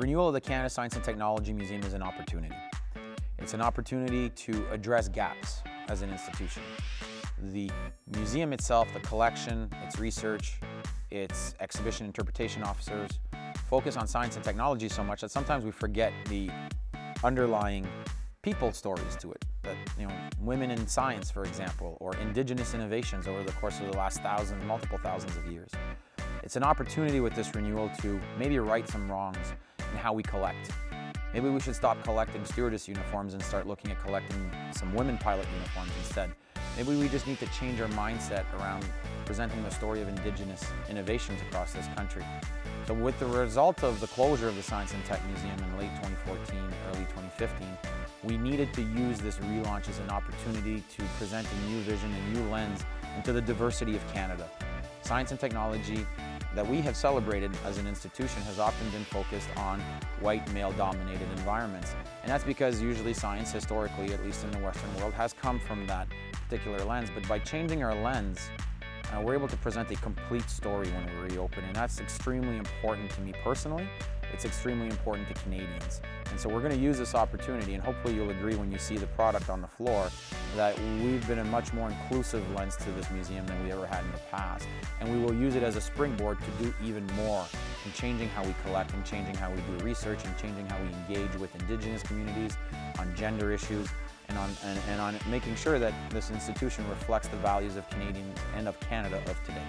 renewal of the Canada Science and Technology Museum is an opportunity. It's an opportunity to address gaps as an institution. The museum itself, the collection, its research, its exhibition interpretation officers focus on science and technology so much that sometimes we forget the underlying people stories to it. That, you know, women in science, for example, or indigenous innovations over the course of the last thousands, multiple thousands of years. It's an opportunity with this renewal to maybe right some wrongs in how we collect. Maybe we should stop collecting stewardess uniforms and start looking at collecting some women pilot uniforms instead. Maybe we just need to change our mindset around presenting the story of Indigenous innovations across this country. So with the result of the closure of the Science and Tech Museum in late 2014, early 2015, we needed to use this relaunch as an opportunity to present a new vision, a new lens into the diversity of Canada. Science and technology that we have celebrated as an institution has often been focused on white male-dominated environments. And that's because usually science, historically, at least in the Western world, has come from that particular lens. But by changing our lens, uh, we're able to present a complete story when we reopen, and that's extremely important to me personally. It's extremely important to Canadians. And so we're going to use this opportunity, and hopefully you'll agree when you see the product on the floor, that we've been a much more inclusive lens to this museum than we ever had in the past. And we will use it as a springboard to do even more in changing how we collect and changing how we do research and changing how we engage with Indigenous communities on gender issues and on, and, and on making sure that this institution reflects the values of Canadians and of Canada of today.